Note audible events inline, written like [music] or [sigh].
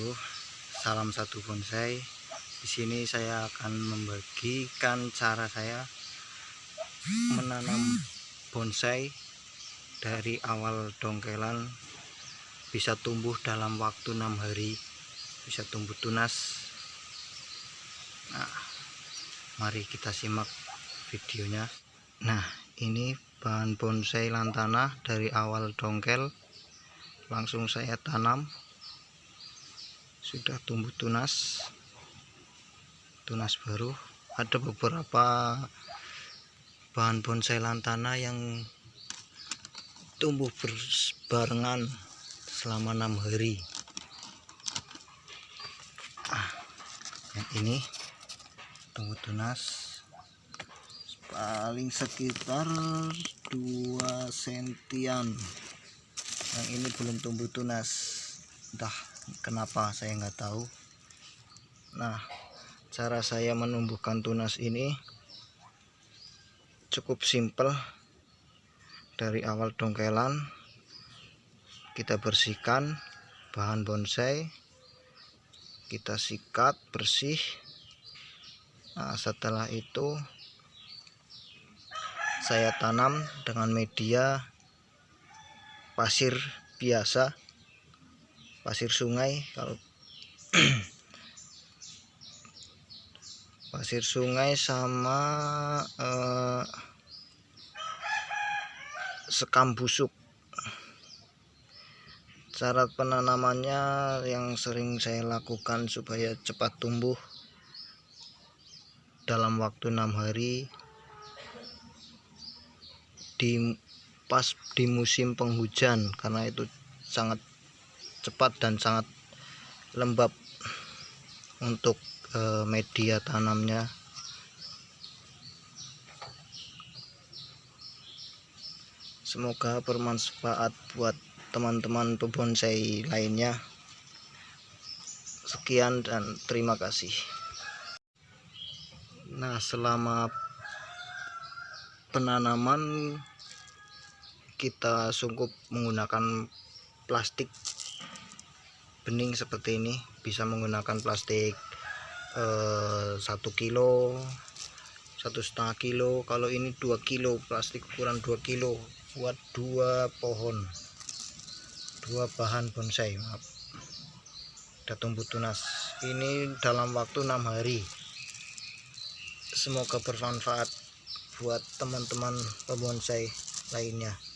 Ibu Bonsai. Di sini saya akan membagikan cara saya menanam bonsai dari awal dongkelan. Bisa tumbuh dalam waktu enam hari bisa tumbuh tunas. Nah mari kita simak videonya. Nah ini bahan bonsai lantana dari awal dongkel. Langsung saya tanam sudah tumbuh tunas. Tunas baru. Ada beberapa bahan bonsai lantana yang tumbuh berbarengan selama enam hari. Ah, yang ini tumbuh tunas. Paling sekitar 2 sentian. Yang ini belum tumbuh tunas. Entah kenapa? Saya nggak tahu. Nah cara saya menumbuhkan tunas ini cukup simpel. Dari awal dongkelan kita bersihkan bahan bonsai kita sikat bersih. Nah setelah itu saya tanam dengan media pasir biasa pasir sungai kalau [clears throat] pasir sungai sama eh, sekam busuk. Cara penanamannya yang sering saya lakukan supaya cepat tumbuh dalam waktu enam hari di pas di musim penghujan karena itu sangat cepat dan sangat lembab untuk eh, media tanamnya. Semoga bermanfaat buat teman-teman pebonsai lainnya. Sekian dan terima kasih. Nah selama penanaman kita sunggup menggunakan plastik bening seperti ini bisa menggunakan plastik eh, satu kilo satu setengah kilo. Kalau ini dua kilo plastik ukuran 2 kilo buat dua pohon dua bahan bonsai maaf. Udah tumbuh tunas. Ini dalam waktu enam hari. Semoga bermanfaat buat teman-teman pembonsai lainnya